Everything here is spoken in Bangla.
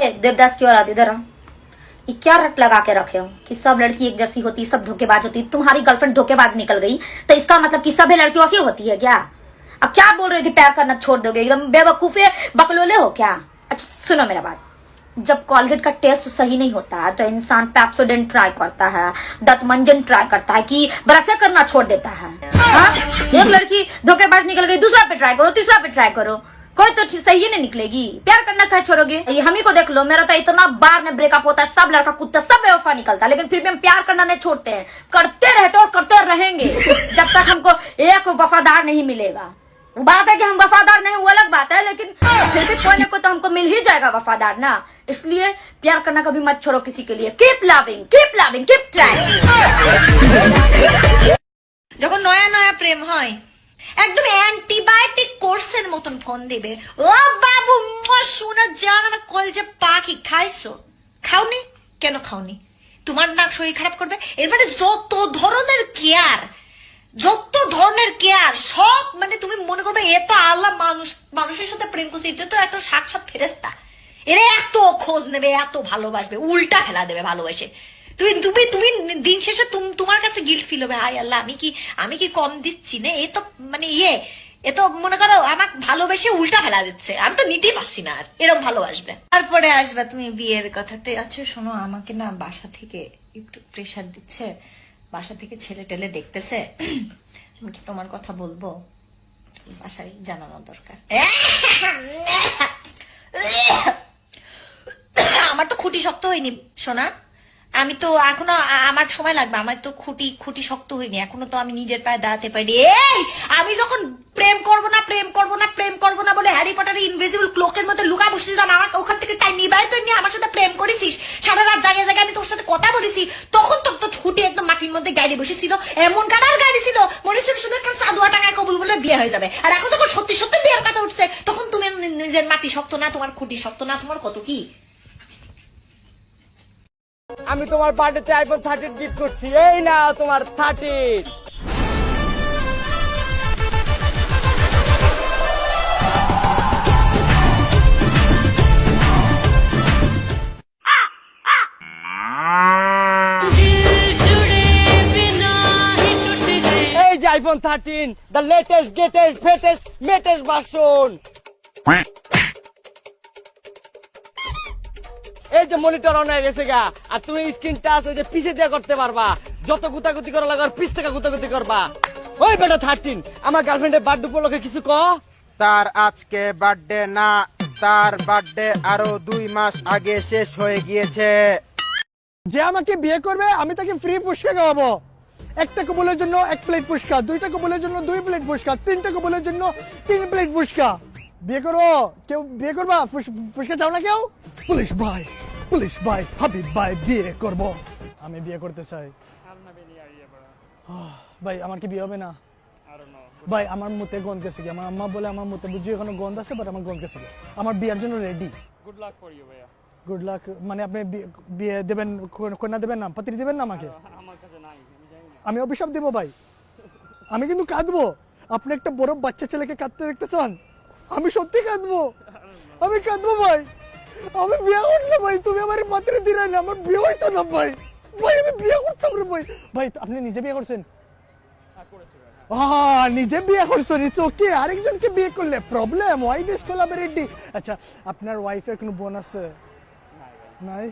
ए, देवदास की औलाद इधर आओ। ये क्या रट लगा के रखे हो कि सब लड़की एक जैसी होती सब धोखेबाज होती तुम्हारी गर्लफ्रेंड धोखेबाज निकल गई। तो इसका मतलब कि सभी लड़कियों से होती है क्या? अब क्या बोल रहे थे प्यार करना छोड़ दोगे? एकदम बेवकूफे बकलोले हो क्या? अच्छा सुनो मेरा बात। जब कॉलगेट का टेस्ट सही नहीं होता है तो इंसान पैप्सोडेंट ट्राई करता है दतमंजन ट्राई करता है कि ब्रशे करना छोड़ देता है। हाँ? एक लड़की धोखेबाज निकल गई दूसरा पे ट्राई करो तीसरा पे ट्राई करो। कोई तो ठीक- सही नहीं निकलेगी प्यार करना क्या छोड़ोगे ये हम ही को देख लो मेरा तो इतना बार में ब्रेकअप होता है सब लड़का कुत्ता सब बेवफा निकलता है लेकिन फिर भी हम प्यार करना नहीं छोड़ते हैं करते रहते और करते रहेंगे जब तक हमको एक वफादार नहीं मिलेगा बात है कि हम वफादार नहीं वो अलग बात है लेकिन फिर भी कोई ना कोई तो हमको मिल ही जाएगा वफादार ना इसलिए प्यार करना कभी मत छोड़ो किसी के लिए keep loving keep loving keep trying যখন নয়া নয়া প্রেম হয় একদম অ্যান্টিবায়োটিক কোর্সের মতন ফোন দেবে। ও বাবু শোনা জান আমার কলজে পাখি, খাইছো? খাওনি? কেন খাওনি? তোমার নাক শরীর খারাপ করবে? এর মানে যত ধরনের কেয়ার যত ধরনের কেয়ার সব মানে তুমি মনে করবে, এ তো আল্লাহ মানুষ, মানুষের সাথে প্রেম করছে এটা তো একটা সাক্ষাৎ ফেরেস্তা এরা এত খোঁজ নেবে, এত ভালোবাসবে, উল্টা খেলা দেবে ভালোবাসে। তুমি তুমি তুমি দিন শেষে তুম- তোমার কাছে গিল্ট ফিল হবে। হাই আল্লাহ, আমি কি আমি কি কম দিচ্ছি না? এ তো মানে ইয়ে এ তো মনে করো আমাকে ভালোবেসে উল্টা ফেলা দিচ্ছে। আমি তো নিতেই পারছি না আর এরকম ভালোবাসবে। তারপরে আসবে তুমি বিয়ের কথাতে। আচ্ছা শোনো, আমাকে না বাসা থেকে একটু প্রেশার দিচ্ছে। বাসা থেকে ছেলে টেলে দেখতেছে। আমি কি তোমার কথা বলব? বাসায় জানানো দরকার। আমার তো খুঁটি শক্ত হয়নি, সোনা। আমি তো এখনও আমার সময় লাগবে। আমার তো খুঁটি খুঁটি শক্ত হয়নি। এখনও তো আমি নিজের পায়ে দাঁড়াতে পারি। এই, আমি যখন প্রেম করব না, প্রেম করব না, প্রেম করব না বলে হ্যারি পটারের ইনভিজিবল ক্লোকের মধ্যে লুকা বসেছিলাম, আমার ওখান থেকে টাইম নিবাই তো নিয়ে আমার সাথে প্রেম করেছিস, সারা রাত জাগে জাগে আমি তোর সাথে কথা বলেছি, তখন তো তো ছুটি একদম মাটির মধ্যে গাড়ি বসেছিল, এমন কাটার গাড়ি ছিল, মনে ছিল শুধু একটা সাদুয়া টাকায় কবুল বলে বিয়ে হয়ে যাবে। আর এখন যখন সত্যি সত্যি বিয়ের কথা উঠছে, তখন তুমি নিজের মাটি শক্ত না, তোমার খুঁটি শক্ত না, তোমার কত কি? আমি তোমার বার্থডেতে আইফোন থার্টিন গিফট করছি। এই না তোমার থার্টিন এই যে আইফোন থার্টিন দ্য লেটেস্ট গেটেস্ট ফেটেস্ট এই যে মনিটর অন হয়ে গেছে গা। আর তুমি স্ক্রিন টাচ ওই যে পিছে দিয়ে করতে পারবা। যত গুতাগুতি করা লাগে পিছ থেকে গুতাগুতি করবা। ওই বেটা থার্টিন আমার গার্লফ্রেন্ডের বার্থডে উপলক্ষে কিছু ক? তার আজকে বার্থডে না তার বার্থডে আরও দুই মাস আগে শেষ হয়ে গিয়েছে। যে আমাকে বিয়ে করবে আমি তাকে ফ্রি ফুচকা খাওয়াবো। একটা কবুলের জন্য এক প্লেট ফুচকা দুইটা কবুলের জন্য দুই প্লেট ফুচকা তিনটা কবুলের জন্য তিন প্লেট ফুচকা বিয়ে করো কেউ বিয়ে করবা? ফুস- ফুচকা চাও না কেউ? পুলিশ ভাই পুলিশ ভাই হাবিব ভাই বিয়ে করব। আমি বিয়ে করতে চাই। ভাই আমার কি বিয়ে হবে না? ভাই আমার মতে গন্ধ গেছে আমার আম্মা বলে আমার মতে বুঝি এখনও গন্ধ আছে বাট আমার গন্ধ গেছে আমার বিয়ের জন্য রেডি গুড লাক মানে আপনি বিয়ে দেবেন কন্যা দেবেন না পাত্রী দেবেন না আমাকে? আমি অভিশাপ দেবো ভাই। আমি কিন্তু কাঁদবো। আপনি একটা বড় বাচ্চা ছেলেকে কাঁদতে দেখতেছেন? আমি সত্যি কাঁদবো? আমি কাঁদবো ভাই। আমি বিয়ে করলে ভাই, তুমি আমার পাত্রী দিলে না, আমার বিয়ে হইতো না ভাই। ভাই, আমি বিয়ে করতাম রে ভাই। ভাই, আপনি নিজে বিয়ে করছেন? নিজে বিয়ে করছ ইটস ওকে আরেকজনকে বিয়ে করলে প্রবলেম ওয়াই দিস কোলাবরেটি আচ্ছা আপনার ওয়াইফের কোনো বোন আছে? নাই।